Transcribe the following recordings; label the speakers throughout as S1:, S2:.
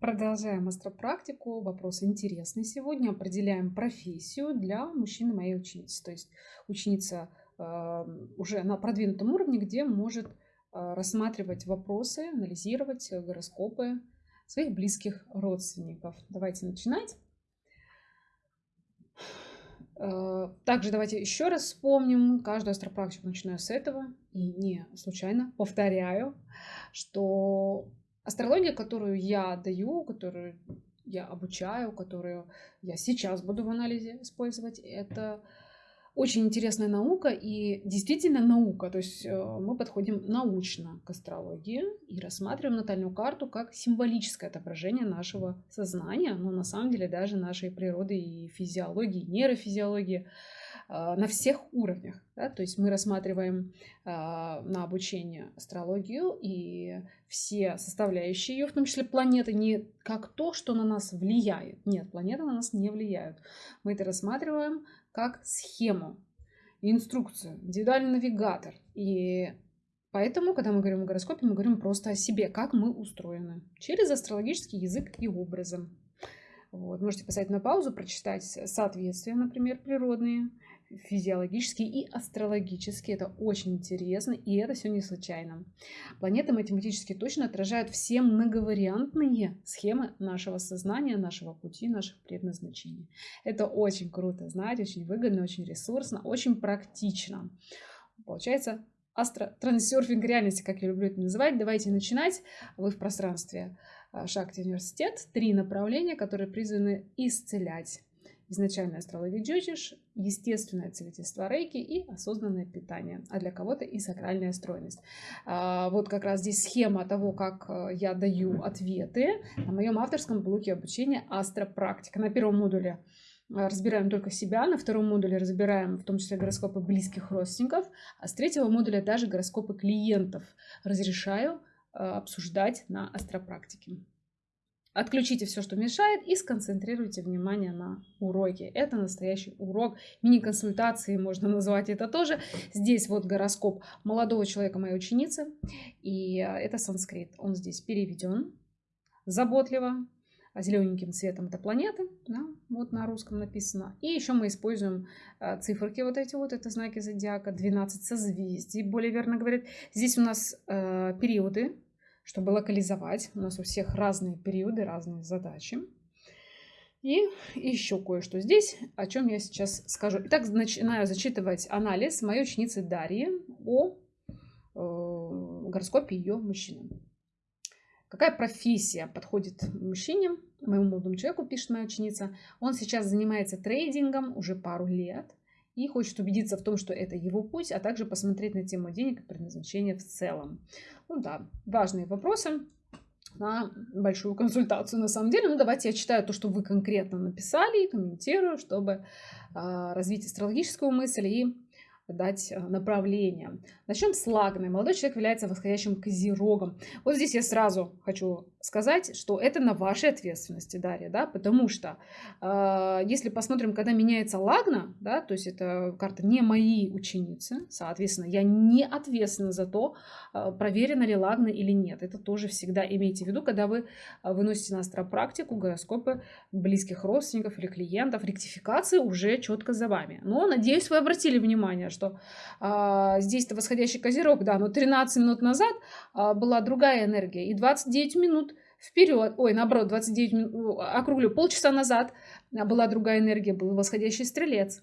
S1: Продолжаем астропрактику. Вопрос интересный сегодня. Определяем профессию для мужчины моей ученицы. То есть ученица э, уже на продвинутом уровне, где может э, рассматривать вопросы, анализировать гороскопы своих близких родственников. Давайте начинать. Э, также давайте еще раз вспомним каждую астропрактику, начиная с этого. И не случайно повторяю, что Астрология, которую я даю, которую я обучаю, которую я сейчас буду в анализе использовать, это очень интересная наука и действительно наука. То есть э, мы подходим научно к астрологии и рассматриваем натальную карту как символическое отображение нашего сознания, но на самом деле даже нашей природы и физиологии, нейрофизиологии. А, на всех уровнях. Да? То есть мы рассматриваем а, на обучение астрологию и все составляющие ее, в том числе планеты, не как то, что на нас влияет. Нет, планеты на нас не влияют. Мы это рассматриваем как схему, инструкцию, индивидуальный навигатор. И Поэтому, когда мы говорим о гороскопе, мы говорим просто о себе, как мы устроены, через астрологический язык и образом. Вот. Можете поставить на паузу, прочитать соответствия, например, природные, физиологические и астрологические. Это очень интересно, и это все не случайно. Планеты математически точно отражают все многовариантные схемы нашего сознания, нашего пути, наших предназначений. Это очень круто знать, очень выгодно, очень ресурсно, очень практично. Получается, астро-трансерфинг реальности, как я люблю это называть. Давайте начинать. Вы в пространстве а, Шакти университет. Три направления, которые призваны исцелять изначальная астрология джотиш, естественное целительство рейки и осознанное питание, а для кого-то и сакральная стройность. А, вот как раз здесь схема того, как э, я даю ответы на моем авторском блоке обучения астропрактика. На первом модуле э, разбираем только себя, на втором модуле разбираем в том числе гороскопы близких родственников, а с третьего модуля даже гороскопы клиентов разрешаю э, обсуждать на астропрактике. Отключите все, что мешает, и сконцентрируйте внимание на уроке. Это настоящий урок. Мини-консультации можно назвать это тоже. Здесь вот гороскоп молодого человека, моей ученицы. И э, это санскрит. Он здесь переведен заботливо. Зелененьким цветом это планеты, да, вот на русском написано. И еще мы используем э, циферки вот эти вот, это знаки зодиака, 12 созвездий, более верно говорят. Здесь у нас э, периоды чтобы локализовать. У нас у всех разные периоды, разные задачи. И еще кое-что здесь, о чем я сейчас скажу. Итак, начинаю зачитывать анализ моей ученицы Дарьи о э, гороскопе ее мужчины. Какая профессия подходит мужчине, моему молодому человеку, пишет моя ученица. Он сейчас занимается трейдингом уже пару лет и хочет убедиться в том, что это его путь, а также посмотреть на тему денег и предназначения в целом. Ну да, важные вопросы на большую консультацию на самом деле. Ну давайте я читаю то, что вы конкретно написали и комментирую, чтобы э, развить астрологическую мысль и дать э, направление. Начнем с Лагны. Молодой человек является восходящим козерогом. Вот здесь я сразу хочу сказать, что это на вашей ответственности, Дарья, да, потому что э, если посмотрим, когда меняется Лагна, да, то есть это карта не мои ученицы, соответственно, я не ответственна за то, э, проверена ли Лагна или нет. Это тоже всегда имейте в виду, когда вы э, выносите на астропрактику гороскопы близких родственников или клиентов, ректификации уже четко за вами. Но, надеюсь, вы обратили внимание, что э, здесь-то восходящий козерог, да, но 13 минут назад э, была другая энергия, и 29 минут вперед, ой, наоборот, 29 минут, округлю, полчаса назад была другая энергия, был восходящий стрелец.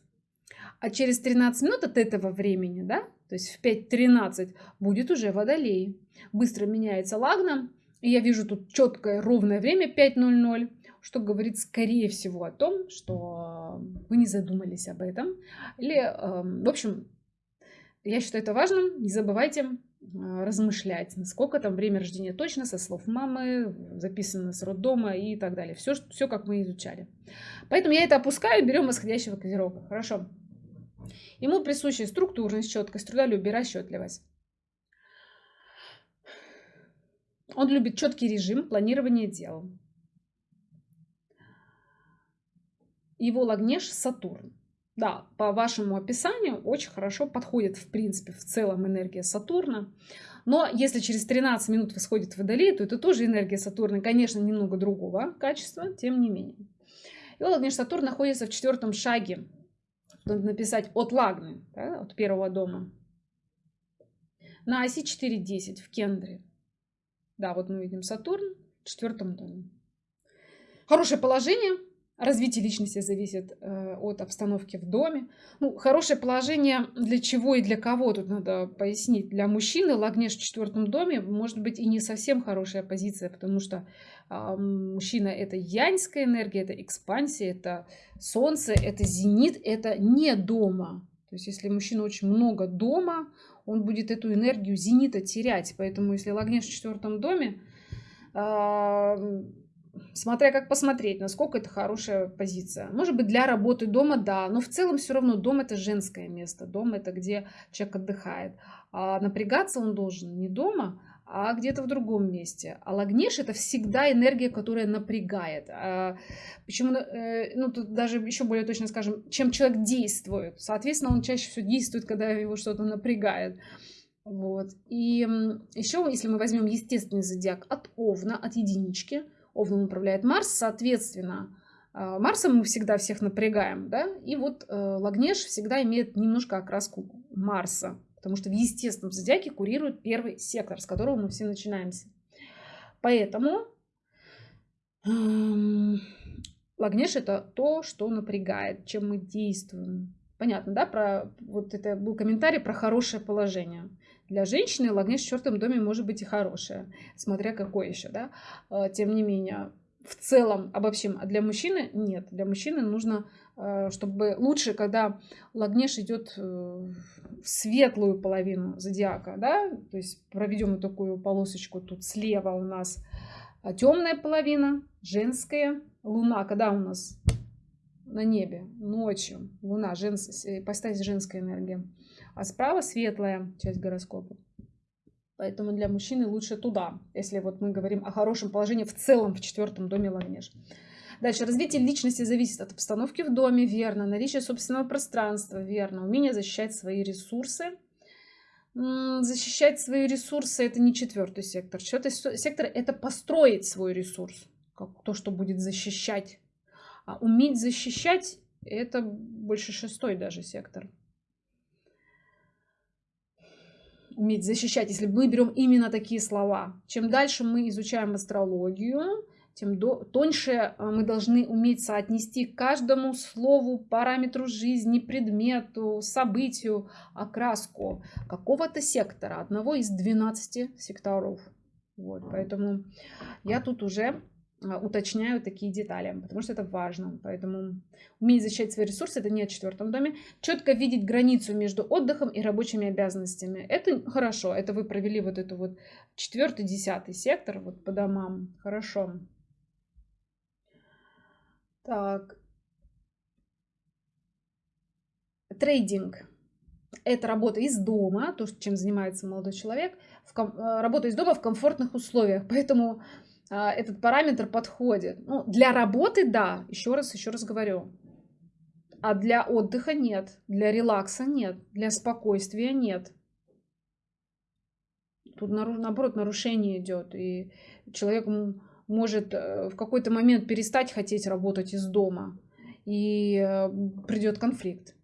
S1: А через 13 минут от этого времени, да, то есть в 5.13 будет уже водолей. Быстро меняется лагна, и я вижу тут четкое ровное время 5.00, что говорит скорее всего о том, что вы не задумались об этом. Или, эм, в общем, я считаю это важным. Не забывайте а, размышлять, насколько там время рождения точно, со слов мамы, записано с роддома и так далее. Все, все как мы изучали. Поэтому я это опускаю, берем восходящего козерога. Хорошо. Ему присуща структурность, четкость, трудолюбие, расчетливость. Он любит четкий режим планирования дел. Его лагнеж Сатурн. Да, по вашему описанию очень хорошо подходит, в принципе, в целом энергия Сатурна. Но если через 13 минут восходит Водолей, то это тоже энергия Сатурна, конечно, немного другого качества, тем не менее. И Лагнеш Сатурн находится в четвертом шаге. Надо написать от Лагны, да, от первого дома. На оси 4.10 в Кендре. Да, вот мы видим Сатурн в четвертом доме. Хорошее положение, Развитие личности зависит э, от обстановки в доме. Ну, хорошее положение для чего и для кого, тут надо пояснить. Для мужчины Лагнеш в четвертом доме может быть и не совсем хорошая позиция, потому что э, мужчина это яньская энергия, это экспансия, это солнце, это зенит, это не дома. То есть если мужчина очень много дома, он будет эту энергию зенита терять. Поэтому если Лагнеш в четвертом доме, э, смотря как посмотреть, насколько это хорошая позиция. Может быть, для работы дома, да, но в целом все равно дом это женское место, дом это где человек отдыхает. А напрягаться он должен не дома, а где-то в другом месте. А лагнеш это всегда энергия, которая напрягает. А, почему, э, ну тут даже еще более точно скажем, чем человек действует. Соответственно, он чаще всего действует, когда его что-то напрягает. Вот. И еще, если мы возьмем естественный зодиак от Овна, от единички, Овном управляет Марс, соответственно, э, Марсом мы всегда всех напрягаем, да, и вот э, Лагнеш всегда имеет немножко окраску Марса, потому что в естественном зодиаке курирует первый сектор, с которого мы все начинаемся. Поэтому эм, Лагнеш это то, что напрягает, чем мы действуем. Понятно, да? Про, вот это был комментарий про хорошее положение. Для женщины лагнеш в четвертом доме может быть и хорошее, смотря какой еще, да. А, тем не менее, в целом обобщим, а для мужчины нет. Для мужчины нужно, а, чтобы лучше, когда лагнеш идет э, в светлую половину зодиака, да, то есть проведем вот такую полосочку тут слева у нас а, темная половина, женская, луна, когда у нас на небе ночью, луна, женс... ипостась женская энергия а справа светлая часть гороскопа. Поэтому для мужчины лучше туда, если вот мы говорим о хорошем положении в целом в четвертом доме Лагнеж. Дальше. Развитие личности зависит от обстановки в доме, верно. Наличие собственного пространства, верно. Умение защищать свои ресурсы. Защищать свои ресурсы – это не четвертый сектор. Четвертый сектор – это построить свой ресурс, как то, что будет защищать. А уметь защищать – это больше шестой даже сектор. Уметь защищать, если мы берем именно такие слова. Чем дальше мы изучаем астрологию, тем до, тоньше э, мы должны уметь соотнести каждому слову, параметру жизни, предмету, событию, окраску какого-то сектора, одного из 12 секторов. Вот, поэтому я тут уже уточняю такие детали, потому что это важно. Поэтому уметь защищать свои ресурсы, это не о четвертом доме. Четко видеть границу между отдыхом и рабочими обязанностями. Это хорошо, это вы провели вот эту вот четвертый, десятый сектор вот по домам. Хорошо. Так. Трейдинг. Это работа из дома, то, чем занимается молодой человек. В, э, работа из дома в комфортных условиях. Поэтому а, этот параметр подходит. Ну, для работы, да, еще раз, еще раз говорю. А для отдыха нет, для релакса нет, для спокойствия нет. Тут наоборот нарушение идет, и человек может э, в какой-то момент перестать хотеть работать из дома, и э, придет конфликт,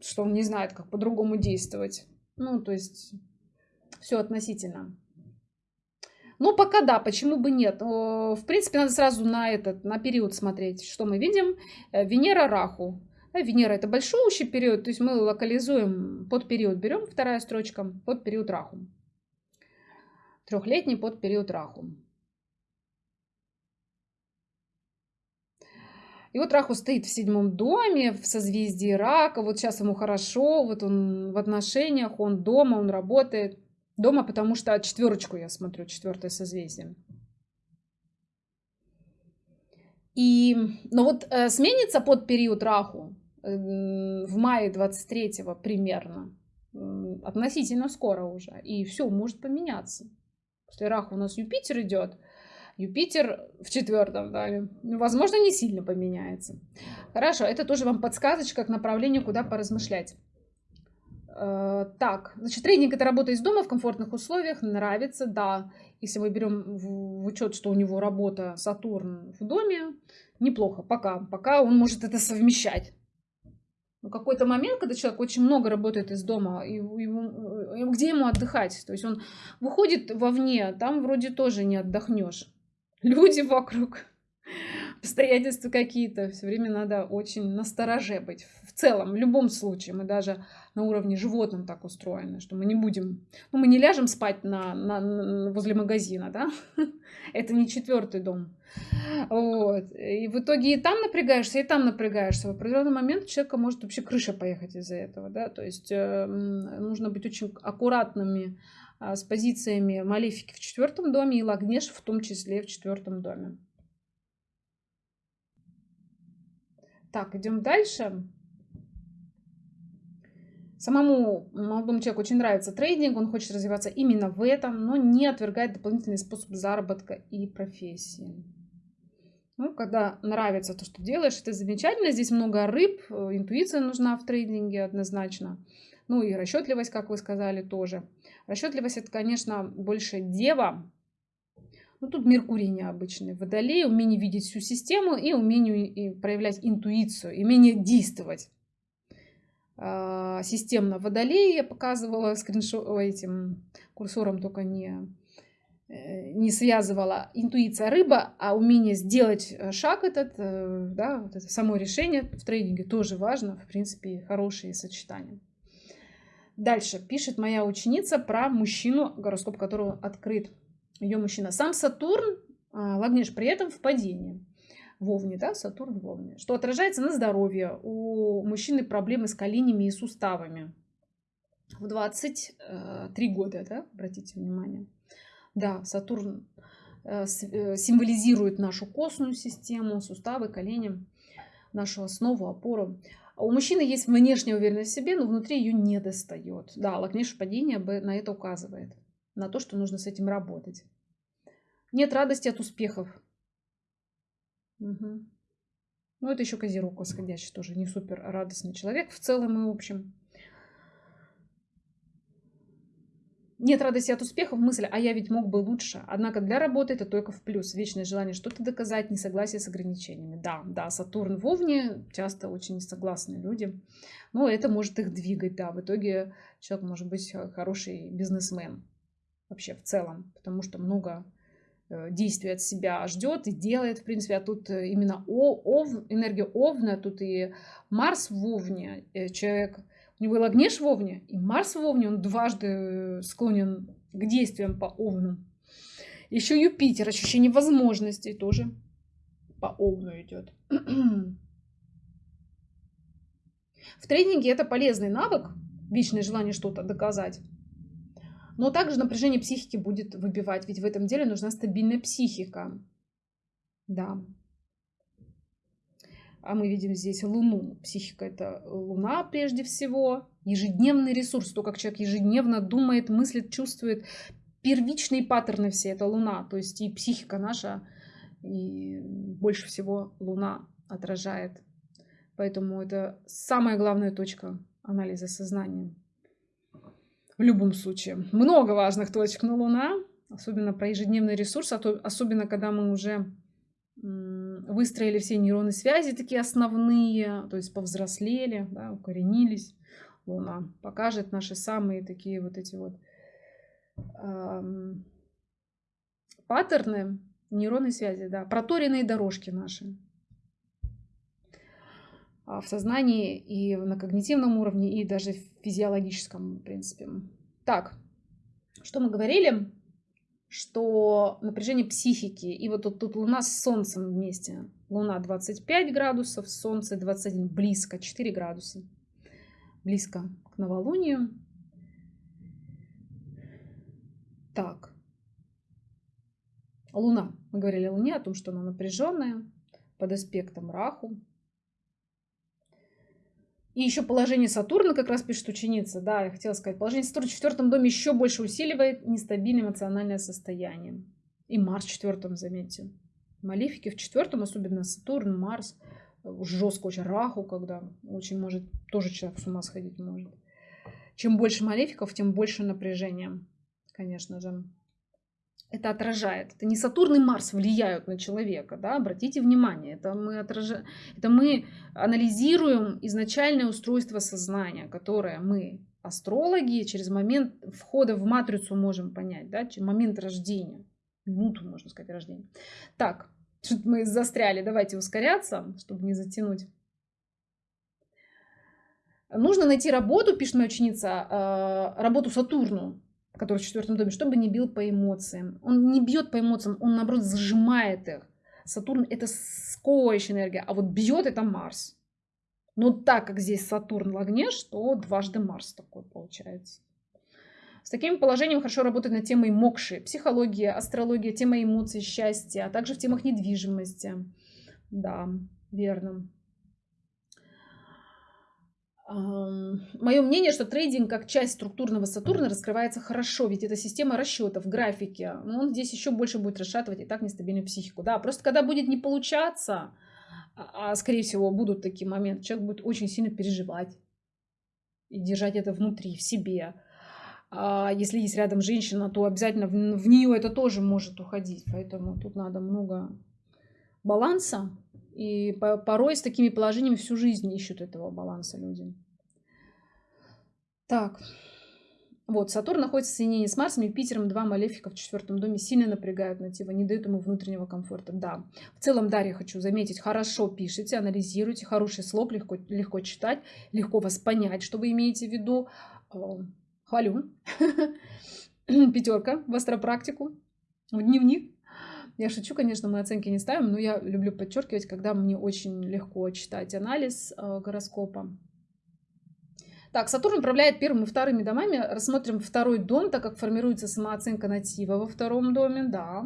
S1: что он не знает, как по-другому действовать. Ну, то есть все относительно. Ну, пока да, почему бы нет. В принципе, надо сразу на этот, на период смотреть, что мы видим. Э, Венера Раху. Венера это большущий период, то есть мы локализуем под период, берем вторая строчка, под период Раху. Трехлетний под период Раху. И вот Раху стоит в седьмом доме, в созвездии Рака. Вот сейчас ему хорошо, вот он в отношениях, он дома, он работает. Дома, потому что четверочку я смотрю, четвертое созвездие. И, но вот э, сменится под период Раху э, в мае 23 примерно, э, относительно скоро уже, и все может поменяться. После Раху у нас Юпитер идет, Юпитер в четвертом доме, возможно, не сильно поменяется. Хорошо, это тоже вам подсказочка к направлению, куда поразмышлять. Э, так, значит, тренинг это работа из дома в комфортных условиях, нравится, да. Если мы берем в учет, что у него работа Сатурн в доме, неплохо, пока, пока он может это совмещать. Но какой-то момент, когда человек очень много работает из дома, и, и, где ему отдыхать? То есть он выходит вовне, там вроде тоже не отдохнешь. Люди вокруг, обстоятельства какие-то. Все время надо очень настороже быть. В целом, в любом случае, мы даже на уровне животным так устроены, что мы не будем, ну, мы не ляжем спать на, на, возле магазина, да? Это не четвертый дом. Вот. И в итоге и там напрягаешься, и там напрягаешься. В определенный момент у человека может вообще крыша поехать из-за этого, да? То есть э, нужно быть очень аккуратными э, с позициями малефики в четвертом доме и лагнеш в том числе в четвертом доме. Так, идем дальше. Самому молодому человеку очень нравится трейдинг, он хочет развиваться именно в этом, но не отвергает дополнительный способ заработка и профессии. Ну, когда нравится то, что делаешь, это замечательно. Здесь много рыб, э, интуиция нужна в трейдинге однозначно. Ну и расчетливость, как вы сказали, тоже. Расчетливость это, конечно, больше дева, ну, тут Меркурий необычный. Водолей, умение видеть всю систему и умение проявлять интуицию, умение действовать. А, системно Водолей я показывала скриншот этим курсором, только не, э, не связывала. Интуиция рыба, а умение сделать э, шаг этот, э, да, вот это само решение в трейдинге тоже важно. В принципе, хорошие сочетания. Дальше пишет моя ученица про мужчину, гороскоп которого открыт ее мужчина. Сам Сатурн, Лагнеш, при этом в падении. Вовне, да, Сатурн в Овне. Что отражается на здоровье. У мужчины проблемы с коленями и суставами. В 23 года, да, обратите внимание. Да, Сатурн э, э, символизирует нашу костную систему, суставы, колени, нашу основу, опору. А у мужчины есть внешняя уверенность в себе, но внутри ее не достает. Да, Лакнеш падение на это указывает на то, что нужно с этим работать. Нет радости от успехов. Угу. Ну, это еще Козерог восходящий, тоже не супер радостный человек в целом и в общем. Нет радости от успехов, мысль, а я ведь мог бы лучше. Однако для работы это только в плюс. Вечное желание что-то доказать, несогласие с ограничениями. Да, да, Сатурн в Овне, часто очень согласные люди. Но это может их двигать, да. В итоге человек может быть хороший бизнесмен вообще в целом, потому что много э, действий от себя ждет и делает, в принципе, а тут э, именно о, ов, энергия Овна, тут и Марс в Овне, э, человек, у него и Лагнеш в Овне, и Марс в Овне, он дважды склонен к действиям по Овну. Еще Юпитер, ощущение возможностей тоже по Овну идет. В тренинге это полезный навык, вечное желание что-то доказать. Но также напряжение психики будет выбивать, ведь в этом деле нужна стабильная психика. Да. А мы видим здесь Луну. Психика – это Луна прежде всего. Ежедневный ресурс, то, как человек ежедневно думает, мыслит, чувствует. Первичные паттерны все – это Луна. То есть и психика наша, и больше всего Луна отражает. Поэтому это самая главная точка анализа сознания в любом случае. Много важных точек на Луна, особенно про ежедневный ресурс, а то, особенно когда мы уже выстроили все нейронные связи, такие основные, то есть повзрослели, да, укоренились. Луна покажет наши самые такие вот эти вот эм, паттерны нейронной связи, да, проторенные дорожки наши. А, в сознании и на когнитивном уровне, и даже в физиологическом, в принципе. Так, что мы говорили? Что напряжение психики, и вот тут, тут Луна с Солнцем вместе. Луна 25 градусов, Солнце 21, близко, 4 градуса. Близко к новолунию. Так. Луна. Мы говорили о Луне, о том, что она напряженная, под аспектом Раху. И еще положение Сатурна, как раз пишет ученица, да, я хотела сказать, положение Сатурна в четвертом доме еще больше усиливает нестабильное эмоциональное состояние. И Марс в четвертом, заметьте. Малифики в четвертом, особенно Сатурн, Марс, жестко очень Раху, когда очень может, тоже человек с ума сходить может. чем больше малефиков, тем больше напряжения, конечно же. Это отражает. Это не Сатурн и Марс влияют на человека, да, обратите внимание. Это мы, отражаем, это мы анализируем изначальное устройство сознания, которое мы, астрологи, через момент входа в матрицу можем понять, да, через момент рождения, минуту, можно сказать, рождения. Так, что-то мы застряли, давайте ускоряться, чтобы не затянуть. Нужно найти работу, пишет моя ученица, э, работу Сатурну, который в четвертом доме, чтобы не бил по эмоциям. Он не бьет по эмоциям, он наоборот зажимает их. Сатурн это сковывающая энергия, а вот бьет это Марс. Но так как здесь Сатурн в огне, что дважды Марс такой получается. С таким положением хорошо работать над темой мокши, психология, астрология, тема эмоций, счастья, а также в темах недвижимости. Да, верно. Мое мнение, что трейдинг как часть структурного Сатурна раскрывается хорошо, ведь это система расчетов, графики. Но он здесь еще больше будет расшатывать и так нестабильную психику. Да, просто когда будет не получаться, а, а скорее всего будут такие моменты, человек будет очень сильно переживать и держать это внутри, в себе. А если есть рядом женщина, то обязательно в нее это тоже может уходить. Поэтому тут надо много баланса. И порой с такими положениями всю жизнь ищут этого баланса люди. Так. Вот, Сатурн находится в соединении с Марсом, Юпитером, два малефика в четвертом доме сильно напрягают натива, не дают ему внутреннего комфорта. Да, в целом, Дарья, хочу заметить, хорошо пишите, анализируйте, хороший слог, легко, легко читать, легко вас понять, что вы имеете в виду. Хвалю. Пятерка в астропрактику, в дневник. Я шучу, конечно, мы оценки не ставим, но я люблю подчеркивать, когда мне очень легко читать анализ э, гороскопа. Так, Сатурн управляет первым и вторыми домами. Рассмотрим второй дом, так как формируется самооценка натива во втором доме, да.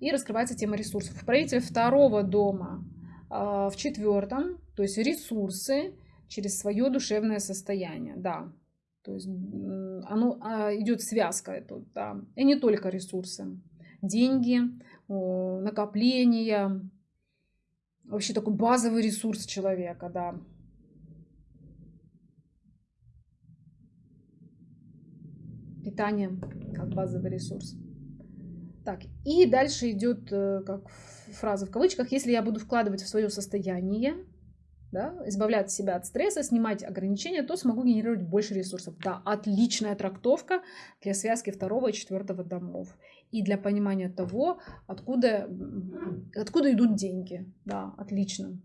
S1: И раскрывается тема ресурсов. Правитель второго дома э, в четвертом, то есть ресурсы через свое душевное состояние, да. То есть оно а, идет связка тут, да. И не только ресурсы. Деньги, накопления, вообще такой базовый ресурс человека, да. Питание как базовый ресурс. Так, и дальше идет э, как фраза в кавычках, если я буду вкладывать в свое состояние, да, избавлять себя от стресса, снимать ограничения, то смогу генерировать больше ресурсов. Да, отличная трактовка для связки второго и четвертого домов. И для понимания того, откуда, откуда идут деньги. Да, отлично.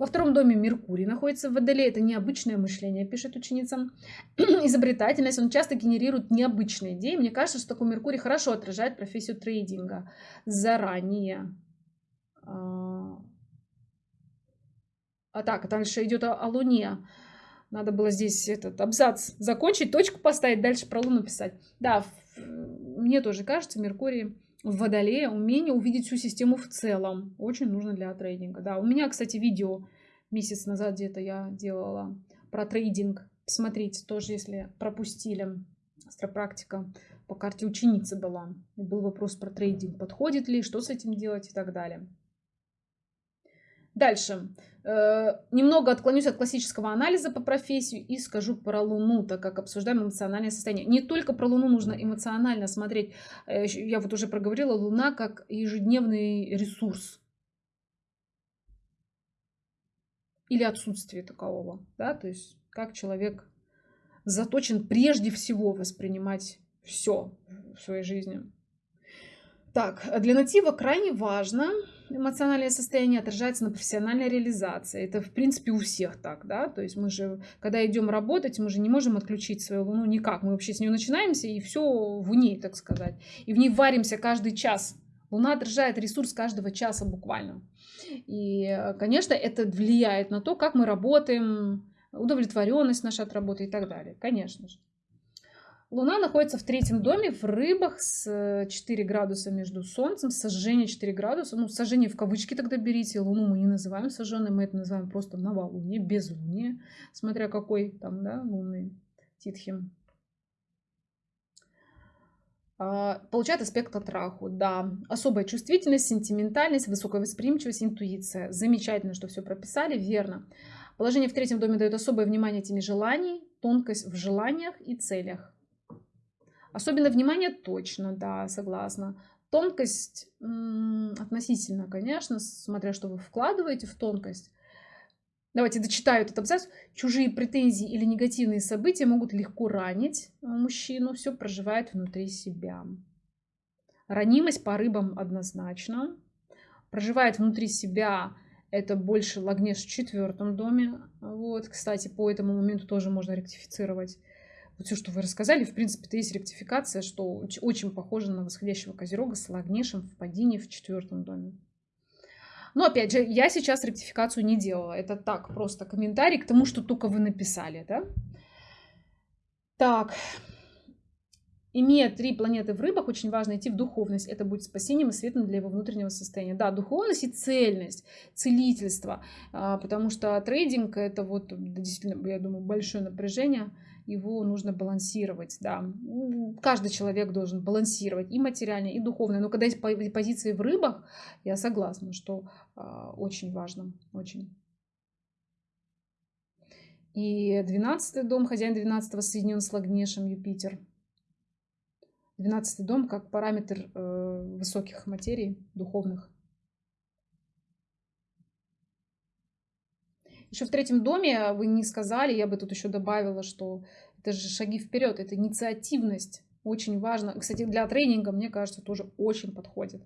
S1: Во втором доме Меркурий находится в Водолее. Это необычное мышление, пишет ученица. Изобретательность. Он часто генерирует необычные идеи. Мне кажется, что такой Меркурий хорошо отражает профессию трейдинга заранее. А, а так, дальше идет о, о Луне. Надо было здесь этот абзац закончить, точку поставить, дальше про Луну писать. Да, мне тоже кажется, Меркурий в Водолее умение увидеть всю систему в целом. Очень нужно для трейдинга. Да, у меня, кстати, видео месяц назад где-то я делала про трейдинг. Смотрите, тоже если пропустили. Астропрактика по карте ученицы была. был вопрос про трейдинг. Подходит ли, что с этим делать и так далее. Дальше. Э, немного отклонюсь от классического анализа по профессию и скажу про Луну, так как обсуждаем эмоциональное состояние. Не только про Луну нужно эмоционально смотреть. Э, я вот уже проговорила, Луна как ежедневный ресурс. Или отсутствие такового. Да? То есть как человек заточен прежде всего воспринимать все в своей жизни. Так, для натива крайне важно эмоциональное состояние отражается на профессиональной реализации. Это, в принципе, у всех так, да, то есть мы же, когда идем работать, мы же не можем отключить свою луну никак. Мы вообще с нее начинаемся, и все в ней, так сказать. И в ней варимся каждый час. Луна отражает ресурс каждого часа буквально. И, конечно, это влияет на то, как мы работаем, удовлетворенность наша от работы и так далее, конечно же. Луна находится в третьем доме в рыбах с 4 градуса между Солнцем, сожжение 4 градуса. Ну, сожжение в кавычки тогда берите. Луну мы не называем сожженной, мы это называем просто новолуние, безлуние, смотря какой там, да, лунный титхим. А, получает аспект от Раху, да. Особая чувствительность, сентиментальность, высокая восприимчивость, интуиция. Замечательно, что все прописали, верно. Положение в третьем доме дает особое внимание теме желаний, тонкость в желаниях и целях. Особенно внимание точно, да, согласна. Тонкость относительно, конечно, смотря что вы вкладываете в тонкость. Давайте дочитаю этот абзац. Чужие претензии или негативные события могут легко ранить мужчину. Все проживает внутри себя. Ранимость по рыбам однозначно. Проживает внутри себя это больше Лагнеш в четвертом доме. Вот, кстати, по этому моменту тоже можно ректифицировать. Вот все, что вы рассказали, в принципе, это есть ректификация, что очень похоже на восходящего Козерога с Лагнешем в падении в четвертом доме. Но опять же, я сейчас ректификацию не делала. Это так, просто комментарий к тому, что только вы написали, да? Так. Имея три планеты в рыбах, очень важно идти в духовность. Это будет спасением и светом для его внутреннего состояния. Да, духовность и цельность, целительство. А, потому что трейдинг это вот действительно, я думаю, большое напряжение его нужно балансировать, да. Каждый человек должен балансировать и материально, и духовно. Но когда есть позиции в рыбах, я согласна, что э, очень важно, очень. И 12 дом, хозяин 12 соединен с Лагнешем Юпитер. 12 дом как параметр э, высоких материй, духовных. Еще в третьем доме вы не сказали, я бы тут еще добавила, что это же шаги вперед, это инициативность. Очень важно. Кстати, для тренинга, мне кажется, тоже очень подходит.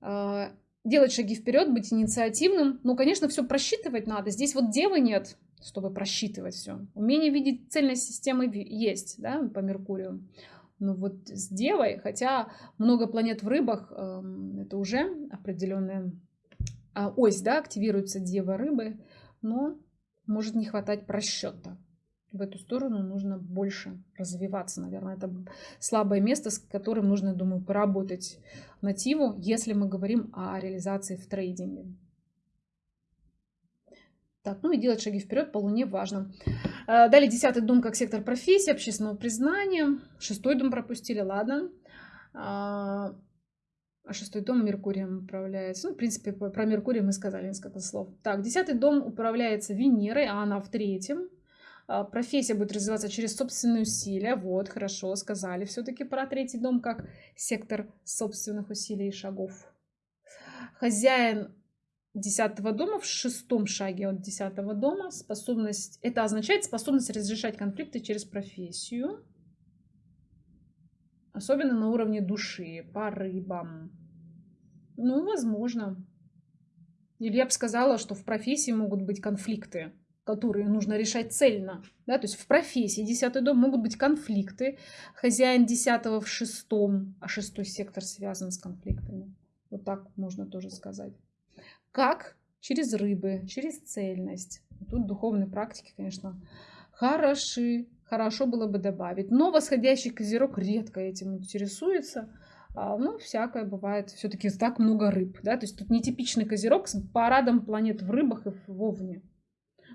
S1: А, делать шаги вперед, быть инициативным. Ну, конечно, все просчитывать надо. Здесь вот девы нет, чтобы просчитывать все. Умение видеть цельность системы есть, да, по Меркурию. Но вот с девой, хотя много планет в рыбах, эм, это уже определенная а, ось, да, активируется дева рыбы но может не хватать просчета. В эту сторону нужно больше развиваться, наверное. Это слабое место, с которым нужно, думаю, поработать нативу, если мы говорим о реализации в трейдинге. Так, ну и делать шаги вперед по Луне важно. Э, далее десятый дом как сектор профессии, общественного признания. Шестой дом пропустили, ладно. А, шестой дом Меркурием управляется. Ну, в принципе, про Меркурий мы сказали несколько слов. Так, десятый дом управляется Венерой, а она в третьем. А, профессия будет развиваться через собственные усилия. Вот, хорошо, сказали все-таки про третий дом как сектор собственных усилий и шагов. Хозяин десятого дома в шестом шаге от десятого дома способность это означает способность разрешать конфликты через профессию особенно на уровне души по рыбам ну, возможно. Или я бы сказала, что в профессии могут быть конфликты, которые нужно решать цельно. Да? То есть в профессии десятый дом могут быть конфликты. Хозяин десятого в шестом, а шестой сектор связан с конфликтами. Вот так можно тоже сказать. Как? Через рыбы, через цельность. Тут духовные практики, конечно, хороши. Хорошо было бы добавить. Но восходящий козерог редко этим интересуется. А, ну, всякое бывает. Все-таки так много рыб, да, то есть тут нетипичный козерог с парадом планет в рыбах и в овне.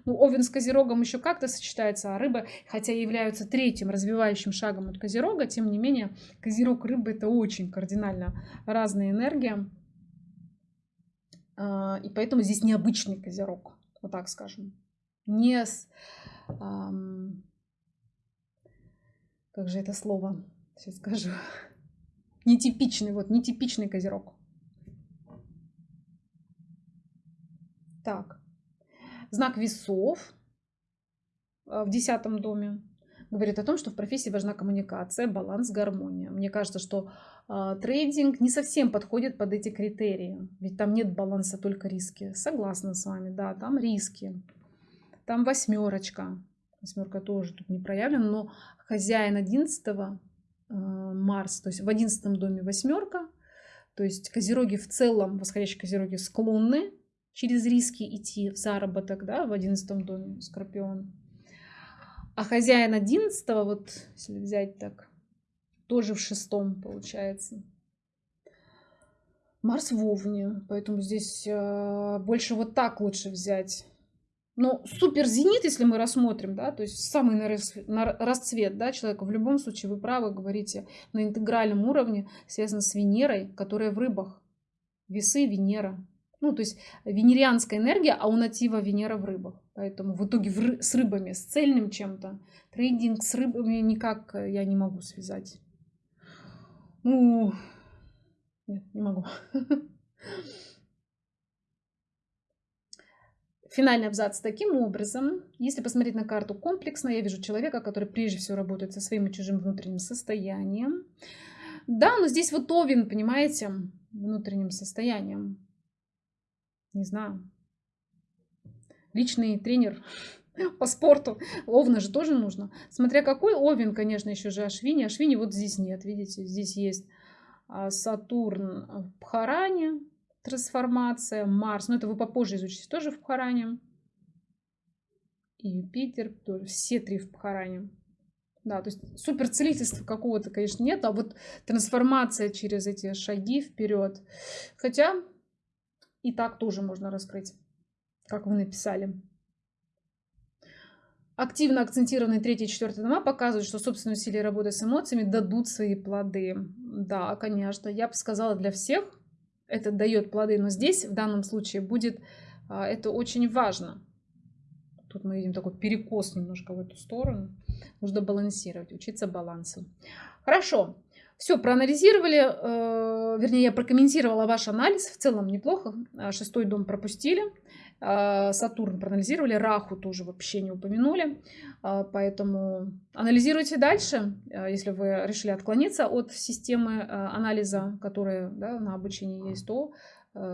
S1: Ну, овен с козерогом еще как-то сочетается, а рыбы, хотя являются третьим развивающим шагом от козерога, тем не менее, козерог рыбы это очень кардинально разная энергия. А, и поэтому здесь необычный козерог, вот так скажем. Не с... Как же это слово? Сейчас скажу. Нетипичный, вот, нетипичный козерог. Так, знак весов э, в десятом доме говорит о том, что в профессии важна коммуникация, баланс, гармония. Мне кажется, что э, трейдинг не совсем подходит под эти критерии, ведь там нет баланса, только риски. Согласна с вами, да, там риски. Там восьмерочка. Восьмерка тоже тут не проявлена, но хозяин одиннадцатого Э, Марс, то есть в одиннадцатом доме восьмерка, то есть козероги в целом, восходящие козероги склонны через риски идти в заработок, да, в одиннадцатом доме Скорпион. А хозяин одиннадцатого, вот если взять так, тоже в шестом получается. Марс в Овне, поэтому здесь э, больше вот так лучше взять. Но супер зенит, если мы рассмотрим, да, то есть самый на расцвет да, человека, в любом случае вы правы говорите, на интегральном уровне связано с Венерой, которая в рыбах. Весы Венера. Ну, то есть венерианская энергия, а у натива Венера в рыбах. Поэтому в итоге в с рыбами, с цельным чем-то. Трейдинг с рыбами никак я не могу связать. Ну, нет, не могу. Финальный абзац таким образом. Если посмотреть на карту комплексно, я вижу человека, который прежде всего работает со своим и чужим внутренним состоянием. Да, но здесь вот Овен, понимаете, внутренним состоянием. Не знаю. Личный тренер по спорту. Овна же тоже нужно. Смотря какой Овен, конечно, еще же Ашвини. Ашвини вот здесь нет, видите, здесь есть а, Сатурн в Пхаране, трансформация, Марс, но это вы попозже изучите, тоже в Пхаране. И Юпитер, тоже, все три в Пхаране. Да, то есть супер целительства какого-то, конечно, нет, а вот трансформация через эти шаги вперед. Хотя и так тоже можно раскрыть, как вы написали. Активно акцентированные третий и четвертый дома показывают, что собственные усилия работы с эмоциями дадут свои плоды. Да, конечно, я бы сказала для всех, это дает плоды, но здесь в данном случае будет а, это очень важно. Тут мы видим такой перекос немножко в эту сторону. Нужно балансировать, учиться балансу. Хорошо. Все, проанализировали, э, вернее, я прокомментировала ваш анализ. В целом неплохо. Шестой дом пропустили. А, Сатурн проанализировали, Раху тоже вообще не упомянули. А, поэтому анализируйте дальше, а, если вы решили отклониться от системы анализа, которая да, на обучении есть, то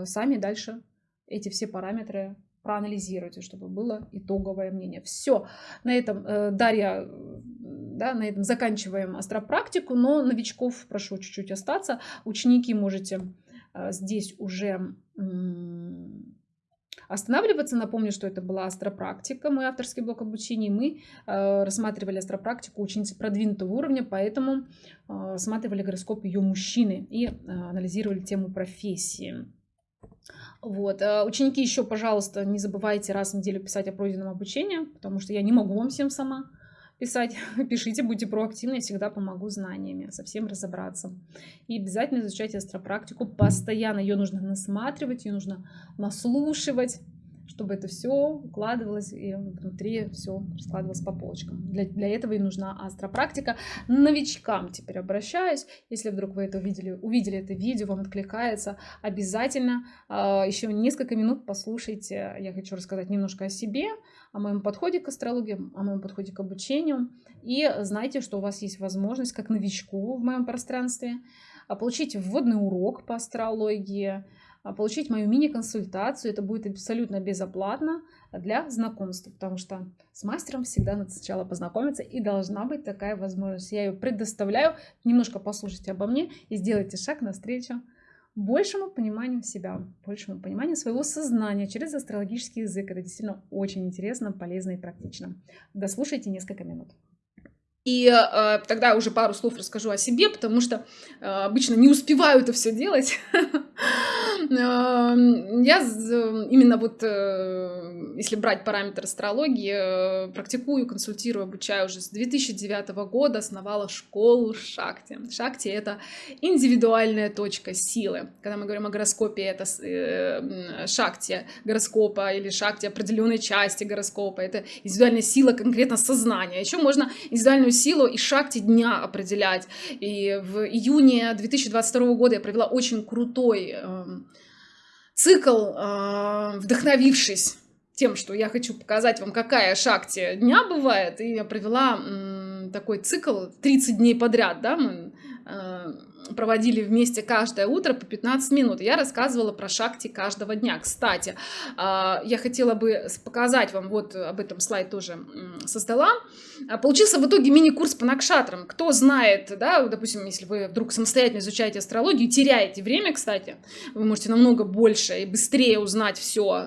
S1: сами дальше эти все параметры проанализируйте, чтобы было итоговое мнение. Все, на этом э, Дарья, да, на этом заканчиваем астропрактику, но новичков прошу чуть-чуть остаться. Ученики можете здесь уже останавливаться. Напомню, что это была астропрактика, мой авторский блок обучения. Мы э, рассматривали астропрактику ученицы продвинутого уровня, поэтому э, рассматривали гороскоп ее мужчины и э, анализировали тему профессии. Вот. Ученики еще, пожалуйста, не забывайте раз в неделю писать о пройденном обучении, потому что я не могу вам всем сама писать. Пишите, будьте проактивны, я всегда помогу знаниями, совсем разобраться. И обязательно изучайте астропрактику постоянно. Ее нужно насматривать, ее нужно наслушивать чтобы это все укладывалось и внутри все складывалось по полочкам. Для, для этого и нужна астропрактика. Новичкам теперь обращаюсь. Если вдруг вы это увидели, увидели это видео, вам откликается, обязательно э, еще несколько минут послушайте. Я хочу рассказать немножко о себе, о моем подходе к астрологии, о моем подходе к обучению. И знайте, что у вас есть возможность, как новичку в моем пространстве, а, получить вводный урок по астрологии, а, получить мою мини-консультацию. Это будет абсолютно безоплатно для знакомства, потому что с мастером всегда надо сначала познакомиться, и должна быть такая возможность. Я ее предоставляю. Немножко послушайте обо мне и сделайте шаг навстречу большему пониманию себя, большему пониманию своего сознания через астрологический язык. Это действительно очень интересно, полезно и практично. Дослушайте несколько минут. И э, тогда уже пару слов расскажу о себе, потому что э, обычно не успеваю это все делать. Эм, я именно вот, э, если брать параметр астрологии, э, практикую, консультирую, обучаю уже с 2009 года, основала школу Шакти. Шакти — это индивидуальная точка силы. Когда мы говорим о гороскопе, это э, Шакти гороскопа или Шакти определенной части гороскопа. Это индивидуальная сила конкретно сознания. Еще можно индивидуальную силу и Шакти дня определять. И в июне 2022 года я провела очень крутой эм, цикл, а, вдохновившись тем, что я хочу показать вам, какая шакти дня бывает, и я провела такой цикл 30 дней подряд, да, мы а, проводили вместе каждое утро по 15 минут. Я рассказывала про шакти каждого дня. Кстати, а, я хотела бы показать вам, вот об этом слайд тоже со стола. А, получился в итоге мини-курс по накшатрам. Кто знает, да, допустим, если вы вдруг самостоятельно изучаете астрологию, теряете время, кстати, вы можете намного больше и быстрее узнать все,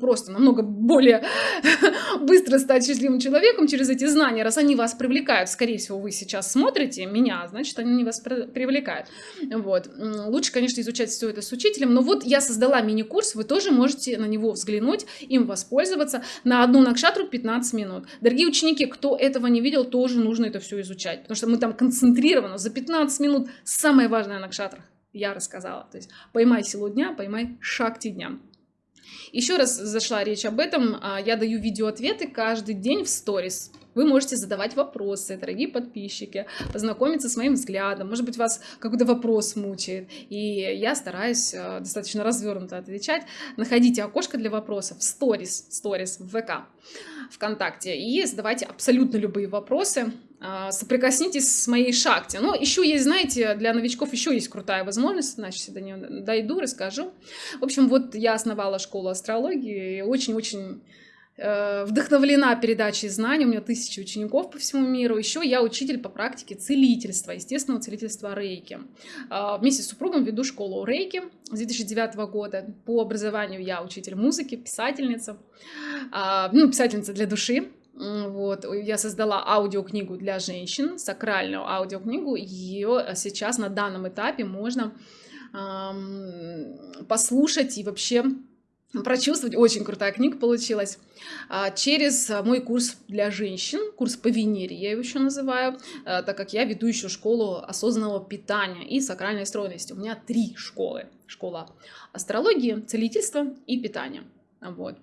S1: просто намного более быстро стать счастливым человеком через эти знания, раз они вас привлекают. Скорее всего, вы сейчас смотрите меня, значит, они вас привлекают помогает. Вот. Лучше, конечно, изучать все это с учителем, но вот я создала мини-курс, вы тоже можете на него взглянуть, им воспользоваться. На одну накшатру 15 минут. Дорогие ученики, кто этого не видел, тоже нужно это все изучать, потому что мы там концентрированно за 15 минут самое важное на накшатрах я рассказала. То есть поймай силу дня, поймай шакти дня. Еще раз зашла речь об этом. а, Я даю видеоответы каждый день в сторис. Вы можете задавать вопросы, дорогие подписчики, познакомиться с моим взглядом. Может быть, вас какой-то вопрос мучает. И я стараюсь э, достаточно развернуто отвечать. Находите окошко для вопросов в сторис, сторис в ВК, ВКонтакте. И задавайте абсолютно любые вопросы. А, Соприкоснитесь с моей шахте. Но еще есть, знаете, для новичков еще есть крутая возможность. Значит, до нее дойду, расскажу. В общем, вот я основала школу астрологии. и Очень-очень вдохновлена передачей знаний, у меня тысячи учеников по всему миру. Еще я учитель по практике целительства, естественного целительства рейки. А, Вместе с супругом веду школу рейки с 2009 года. По образованию я учитель музыки, писательница, А, ну, писательница для души. Вот, я создала аудиокнигу для женщин, сакральную аудиокнигу. Ее сейчас на данном этапе можно послушать и вообще прочувствовать. Очень крутая книга получилась. А, Через а, мой курс для женщин, курс по Венере, я его еще называю, а, так как я веду еще школу осознанного питания и сакральной стройности. У меня три школы. Школа астрологии, целительства и питания. Вот.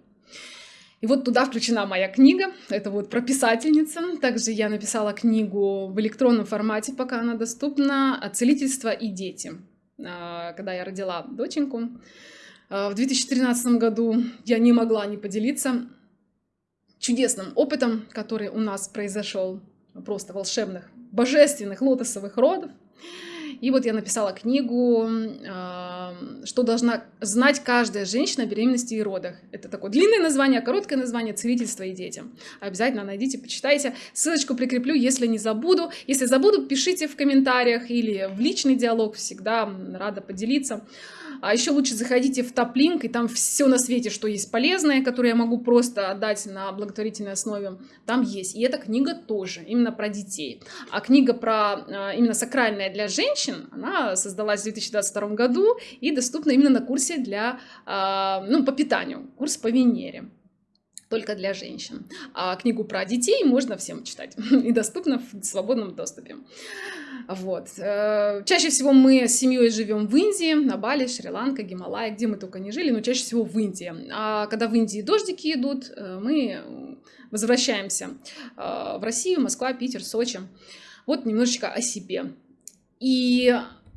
S1: И вот туда включена моя книга, это вот про писательница. Также я написала книгу в электронном формате, пока она доступна, «Целительство и дети». Когда я родила доченьку, в 2013 году я не могла не поделиться чудесным опытом, который у нас произошел, просто волшебных, божественных лотосовых родов. И вот я написала книгу, а, что должна знать каждая женщина о беременности и родах. Это такое длинное название, короткое название «Целительство и детям». Обязательно найдите, почитайте. Ссылочку прикреплю, если не забуду. Если забуду, пишите в комментариях или в личный диалог. Всегда рада поделиться. А еще лучше заходите в топ-линк, и там все на свете, что есть полезное, которое я могу просто отдать на благотворительной основе, там есть. И эта книга тоже, именно про детей. А книга про а, именно сакральная для женщин, она создалась в 2022 году и доступна именно на курсе для, а, ну, по питанию, курс по Венере только для женщин. А книгу про детей можно всем читать и доступно в свободном доступе. Вот. Э, Чаще всего мы с семьей живем в Индии, на Бали, Шри-Ланка, Гималай, где мы только не жили, но чаще всего в Индии. А когда в Индии дождики идут, э, мы возвращаемся э, в Россию, Москва, Питер, Сочи. Вот немножечко о себе. И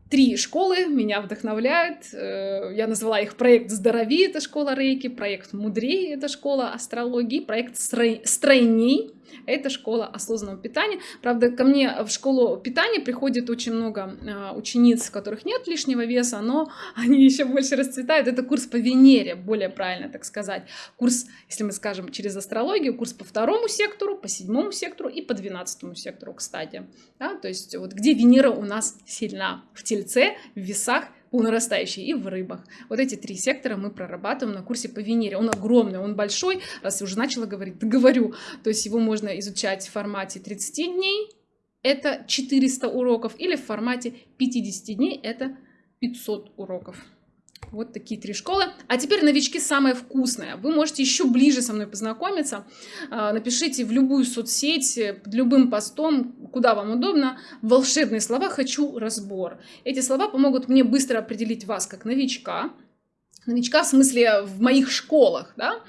S1: Три школы меня вдохновляют. Э, Я назвала их проект «Здорови» — это школа рейки, проект «Мудрей» — это школа астрологии, проект «Строй- «Стройней» — это школа осознанного питания. Правда, ко мне в школу питания приходит очень много э, учениц, у которых нет лишнего веса, но они еще больше расцветают. Это курс по Венере, более правильно так сказать. Курс, если мы скажем через астрологию, курс по второму сектору, по седьмому сектору и по двенадцатому сектору, кстати. Да, то есть вот где Венера у нас сильна? В Тельце, в Весах, по нарастающей и в рыбах. Вот эти три сектора мы прорабатываем на курсе по Венере. Он огромный, он большой, раз я уже начала говорить, говорю. То есть его можно изучать в формате 30 дней, это 400 уроков, или в формате 50 дней, это 500 уроков. Вот такие три школы. А теперь новички самое вкусное. Вы можете еще ближе со мной познакомиться. А, Напишите в любую соцсеть, э, под любым постом, куда вам удобно, волшебные слова «хочу разбор». Эти слова помогут мне быстро определить вас как новичка, новичка в смысле в моих школах, да,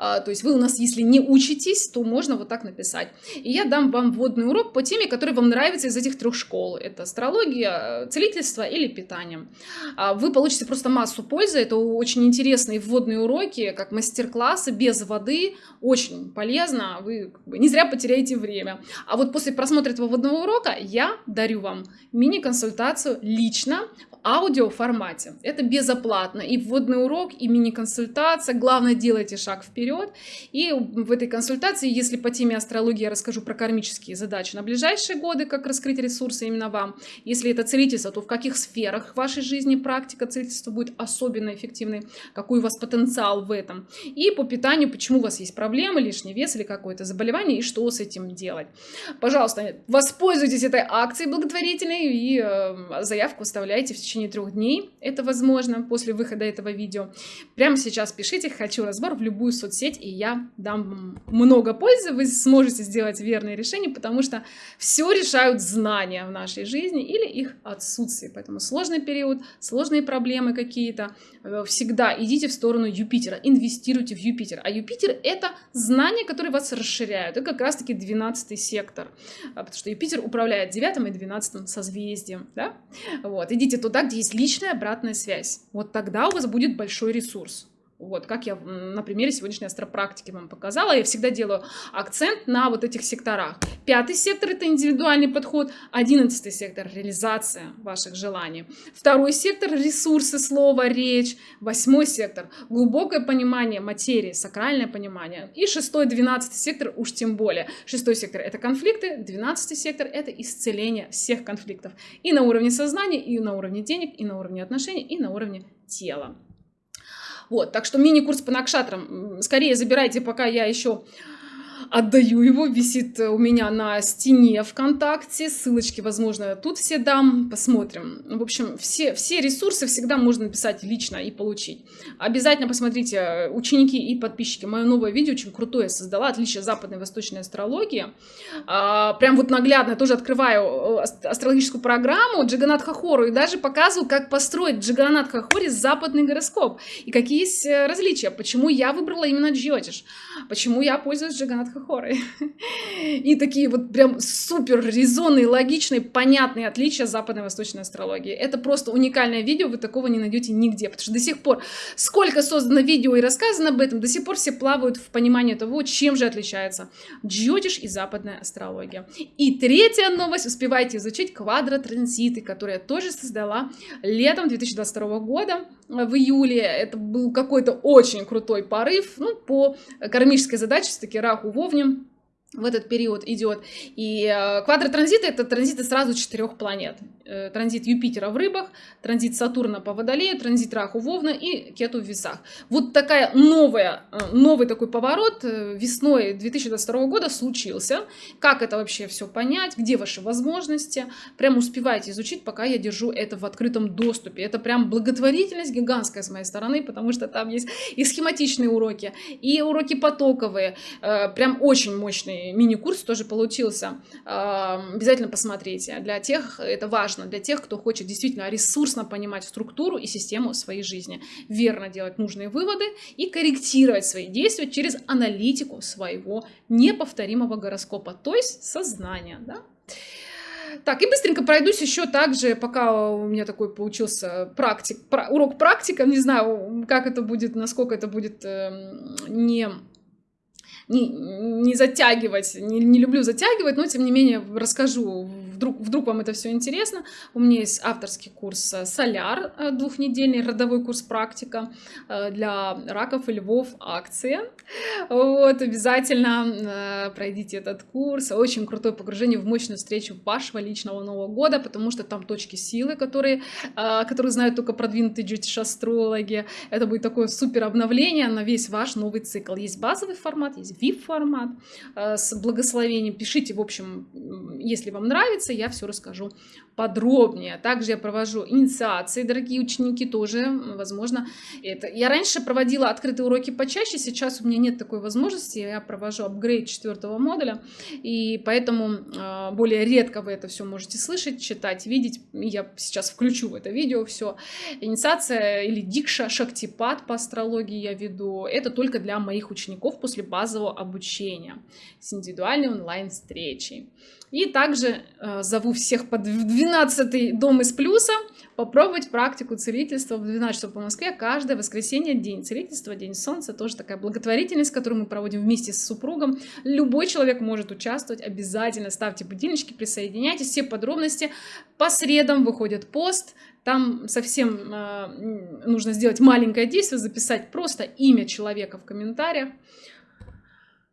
S1: А, то есть вы у нас, если не учитесь, то можно вот так написать. И я дам вам вводный урок по теме, которая вам нравится из этих трех школ. Это астрология, целительство или питание. А, Вы получите просто массу пользы, это очень интересные вводные уроки, как мастер-классы без воды, очень полезно, вы как бы не зря потеряете время. А вот после просмотра этого вводного урока я дарю вам мини-консультацию лично аудиоформате. Это безоплатно. И вводный урок, и мини-консультация. Главное, делайте шаг вперед. И в этой консультации, если по теме астрологии я расскажу про кармические задачи на ближайшие годы, как раскрыть ресурсы именно вам. Если это целительство, то в каких сферах вашей жизни практика целительства будет особенно эффективной, какой у вас потенциал в этом. И по питанию, почему у вас есть проблемы, лишний вес или какое-то заболевание, и что с этим делать. Пожалуйста, воспользуйтесь этой акцией благотворительной и э, заявку оставляйте в течение трех дней. Это возможно после выхода этого видео. Прямо сейчас пишите «Хочу разбор» в любую соцсеть, и я дам много пользы, вы сможете сделать верные решения, потому что все решают знания в нашей жизни или их отсутствие. Поэтому сложный период, сложные проблемы какие-то, всегда идите в сторону Юпитера, инвестируйте в Юпитер. А Юпитер — это знания, которые вас расширяют. Это как раз-таки 12 сектор, а, потому что Юпитер управляет 9 и 12 созвездием. Да? Вот. Идите туда, где есть личная обратная связь. Вот тогда у вас будет большой ресурс. Вот, как я на примере сегодняшней астропрактики вам показала, я всегда делаю акцент на вот этих секторах. Пятый сектор – это индивидуальный подход, одиннадцатый сектор – реализация ваших желаний. Второй сектор – ресурсы, слово, речь. Восьмой сектор – глубокое понимание материи, сакральное понимание. И шестой, двенадцатый сектор уж тем более. Шестой сектор – это конфликты, двенадцатый сектор – это исцеление всех конфликтов. И на уровне сознания, и на уровне денег, и на уровне отношений, и на уровне тела. Вот, так что мини-курс по накшатрам скорее забирайте, пока я еще отдаю его, висит у меня на стене ВКонтакте, ссылочки, возможно, тут все дам, посмотрим. В общем, все, все ресурсы всегда можно написать лично и получить. Обязательно посмотрите, ученики и подписчики, мое новое видео очень крутое создала, отличие западной и восточной астрологии. А, прям вот наглядно тоже открываю э, астрологическую программу Джаганат Хахору и даже показываю, как построить Джаганат Хахори западный гороскоп и какие есть э, различия, почему я выбрала именно Джиотиш, почему я пользуюсь Джаганат хоры. И такие вот прям супер резонные, логичные, понятные отличия западной и восточной астрологии. Это просто уникальное видео, вы такого не найдете нигде, потому что до сих пор, сколько создано видео и рассказано об этом, до сих пор все плавают в понимании того, чем же отличается джотиш и западная астрология. И третья новость, успевайте изучить квадротранзиты, которые я тоже создала летом 2022 года в июле. Это был какой-то очень крутой порыв, ну, по кармической задаче, все-таки Раху Вовне в этот период идет. И э, квадротранзиты — это транзиты сразу четырех планет. Э, транзит Юпитера в рыбах, транзит Сатурна по Водолею, транзит Раху Вовна и Кету в весах. Вот такая новая, э, новый такой поворот э, весной 2022 года случился. Как это вообще все понять, где ваши возможности. Прям успевайте изучить, пока я держу это в открытом доступе. Это прям благотворительность гигантская с моей стороны, потому что там есть и схематичные уроки, и уроки потоковые. Прям очень мощный мини-курс тоже получился. Обязательно посмотрите. Для тех это важно важно для тех, кто хочет действительно ресурсно понимать структуру и систему своей жизни, верно делать нужные выводы и корректировать свои действия через аналитику своего неповторимого гороскопа, то есть сознания. Да? Так, и быстренько пройдусь еще также, пока у меня такой получился практик, урок практика, не знаю, как это будет, насколько это будет э, не не, не затягивать, не, не люблю затягивать, но тем не менее расскажу, вдруг, вдруг вам это все интересно. У меня есть авторский курс э, «Соляр», э, двухнедельный родовой курс «Практика» э, для раков и львов, акция. Вот, обязательно пройдите этот курс. Очень крутое погружение в мощную встречу вашего личного Нового года, потому что там точки силы, которые, которые знают только продвинутые джетиш-астрологи. Это будет такое супер обновление на весь ваш новый цикл. Есть базовый формат, есть VIP-формат с благословением. Пишите, в общем, если вам нравится, я все расскажу подробнее. Также я провожу инициации, дорогие ученики, тоже, возможно, это. Я раньше проводила открытые уроки почаще, сейчас у меня нет такой возможности, я провожу апгрейд четвертого модуля, и поэтому э, более редко вы это все можете слышать, читать, видеть. Я сейчас включу в это видео все. Инициация или дикша, шактипад по астрологии я веду. Это только для моих учеников после базового обучения с индивидуальной онлайн-встречей. И также э, зову всех под 12 дом из плюса попробовать практику целительства в 12 часов по Москве каждое воскресенье, день целительства, день солнца, тоже такая благотворительность, которую мы проводим вместе с супругом. Любой человек может участвовать, обязательно ставьте будильнички, присоединяйтесь, все подробности. По средам выходит пост, там совсем э, нужно сделать маленькое действие, записать просто имя человека в комментариях.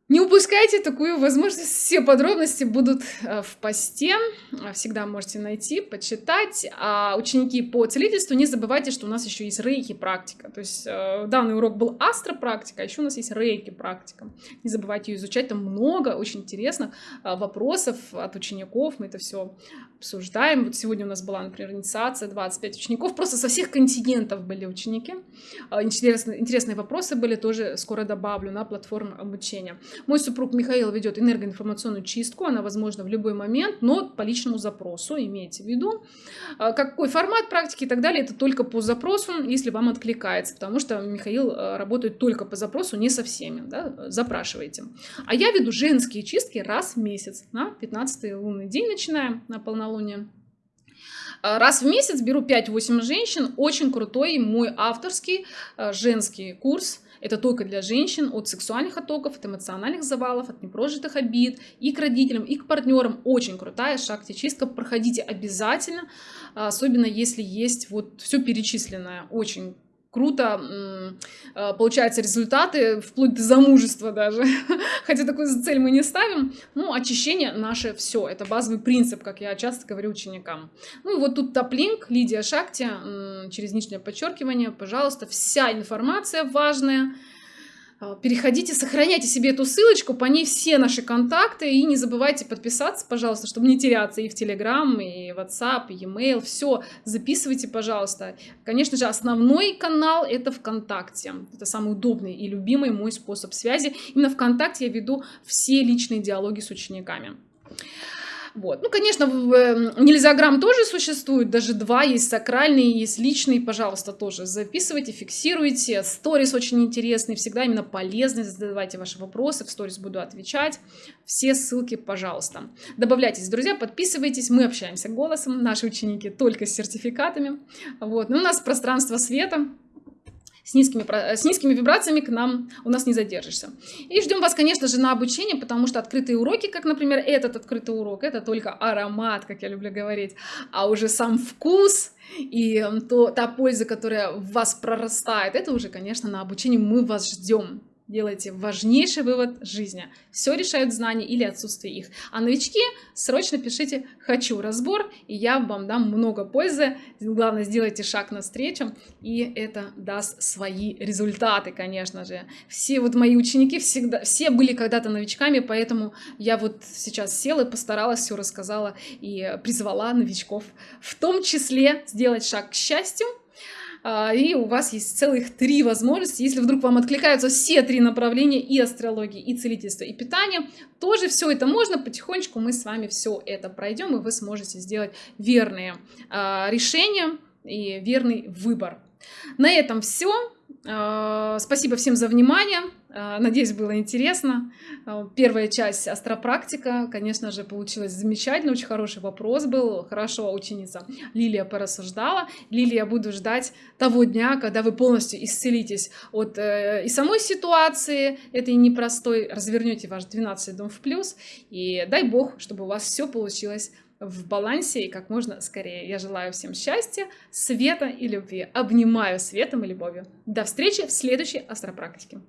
S1: Не упускайте такую возможность. Все подробности будут э, в посте. Всегда можете найти, почитать. А ученики по целительству, не забывайте, что у нас еще есть рейки практика. То есть э, данный урок был астропрактика, а еще у нас есть рейки практика. Не забывайте ее изучать. Там много очень интересных э, вопросов от учеников. Мы это все обсуждаем. Вот сегодня у нас была, например, инициация 25 учеников. Просто со всех континентов были ученики. Интересные, интересные вопросы были, тоже скоро добавлю на платформу обучения. Мой супруг Михаил ведет энергоинформационную чистку, она возможна в любой момент, но по личному запросу, имейте в виду. А, какой формат практики и так далее, это только по запросу, если вам откликается, потому что Михаил а, работает только по запросу, не со всеми, да, запрашивайте. А я веду женские чистки раз в месяц, на 15 лунный день начинаем, на полнолуние. А, раз в месяц беру 5-8 женщин, очень крутой мой авторский женский курс – это только для женщин от сексуальных оттоков, от эмоциональных завалов, от непрожитых обид и к родителям, и к партнерам. Очень крутая шахте-чистка. Проходите обязательно, особенно если есть вот все перечисленное. Очень круто а, получаются результаты, вплоть до замужества даже. Хотя такую цель мы не ставим. Ну, очищение наше все. Это базовый принцип, как я часто говорю ученикам. Ну и вот тут топлинк, Лидия Шакти, через нижнее подчеркивание, пожалуйста, вся информация важная переходите, сохраняйте себе эту ссылочку, по ней все наши контакты, и не забывайте подписаться, пожалуйста, чтобы не теряться и в Telegram, и WhatsApp, и e-mail, все записывайте, пожалуйста. Конечно же, основной канал это ВКонтакте, это самый удобный и любимый мой способ связи. Именно ВКонтакте я веду все личные диалоги с учениками. Вот. Ну, конечно, нельзяграмм тоже существует, даже два, есть сакральный, есть личный, пожалуйста, тоже записывайте, фиксируйте. Сторис очень интересный, всегда именно полезный, задавайте ваши вопросы, в сторис буду отвечать. Все ссылки, пожалуйста. Добавляйтесь, друзья, подписывайтесь, мы общаемся голосом, наши ученики только с сертификатами. Вот. Ну, у нас пространство света, с низкими, с низкими вибрациями к нам у нас не задержишься. И ждем вас, конечно же, на обучение, потому что открытые уроки, как, например, этот открытый урок, это только аромат, как я люблю говорить, а уже сам вкус и то, та польза, которая в вас прорастает, это уже, конечно, на обучении мы вас ждем делайте важнейший вывод жизни. Все решают знания или отсутствие их. А новички срочно пишите «хочу разбор», и я вам дам много пользы. Главное, сделайте шаг навстречу, и это даст свои результаты, конечно же. Все вот мои ученики всегда, все были когда-то новичками, поэтому я вот сейчас села и постаралась, все рассказала и призвала новичков в том числе сделать шаг к счастью, и у вас есть целых три возможности. Если вдруг вам откликаются все три направления и астрологии, и целительство, и питание, тоже все это можно. Потихонечку мы с вами все это пройдем, и вы сможете сделать верные а, решения и верный выбор. На этом все. А, спасибо всем за внимание. А, надеюсь, было интересно. А, первая часть астропрактика, конечно же, получилась замечательно. Очень хороший вопрос был. Хорошо ученица Лилия порассуждала. Лилия, буду ждать того дня, когда вы полностью исцелитесь от э, и самой ситуации этой непростой, развернете ваш 12 дом в плюс. И дай бог, чтобы у вас все получилось в балансе и как можно скорее. Я желаю всем счастья, света и любви. Обнимаю светом и любовью. До встречи в следующей астропрактике.